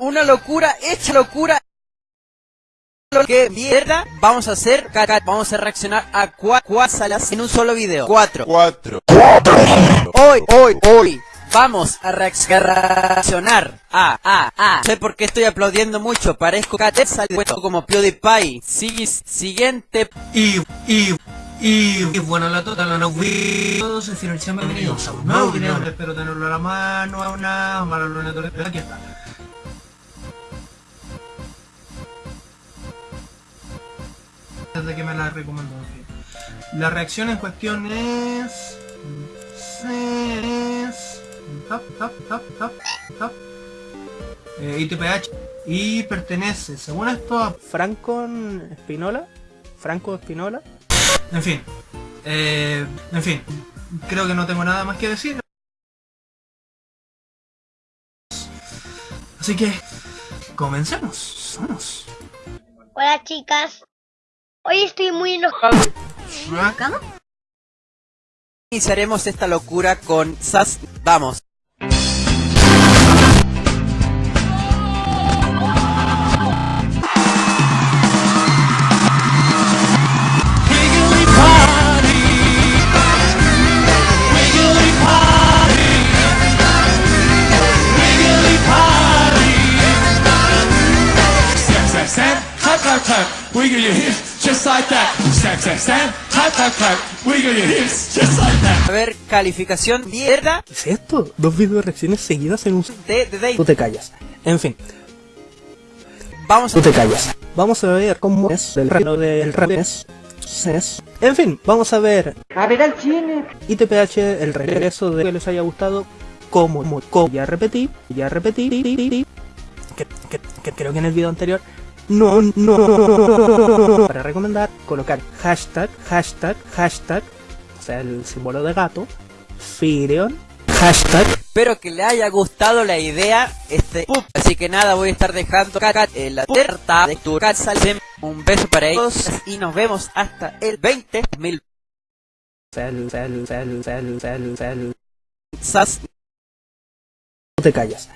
una locura, hecha locura. Lo que mierda vamos a hacer, caca, vamos a reaccionar a cuatro salas en un solo video. Cuatro. Cuatro. Hoy, hoy, hoy. Vamos a reaccionar a, a, a. Sé por qué estoy aplaudiendo mucho. Parezco catesa como PewDiePie. Sigue, siguiente. Y, y, y, y bueno, la total, no todos en finalización bienvenidos a un nuevo video. Espero tenerlo a la mano, a una mala luna, aquí está. Desde que me la recomendó. La reacción en cuestión es... es... Tap, tap, tap, tap, tap. Eh, ITPH y pertenece, según esto, a Franco Espinola. Franco Espinola. En fin. Eh, en fin. Creo que no tengo nada más que decir. Así que... Comencemos. Vamos. Hola chicas. Hoy estoy muy enojado. Iniciaremos esta locura con Sas. Vamos. Wiggle your hips just like that. Snap, snap, snap. Clap, clap, clap. Wiggle your hips just like that. A ver, calificación mierda. ¿Qué es esto? Dos video reacciones seguidas en un... De, de, de. Tú te callas. En fin. Vamos Tú te callas. Vamos a ver cómo es el reino del revés. Es. En fin, vamos a ver. A ver al cine. ITPH, el regreso de que les haya gustado. Como, como, como ya repetí, ya repetí. Que, que, que creo que en el video anterior no, no. Para recomendar, colocar hashtag, hashtag, hashtag, o sea, el símbolo de gato, Fireon, hashtag. Espero que le haya gustado la idea, este, así que nada, voy a estar dejando en la puerta de tu casa. Un beso para ellos y nos vemos hasta el 20 mil. Sal, sal, sal, sal, sal, sal. Sas. No te callas.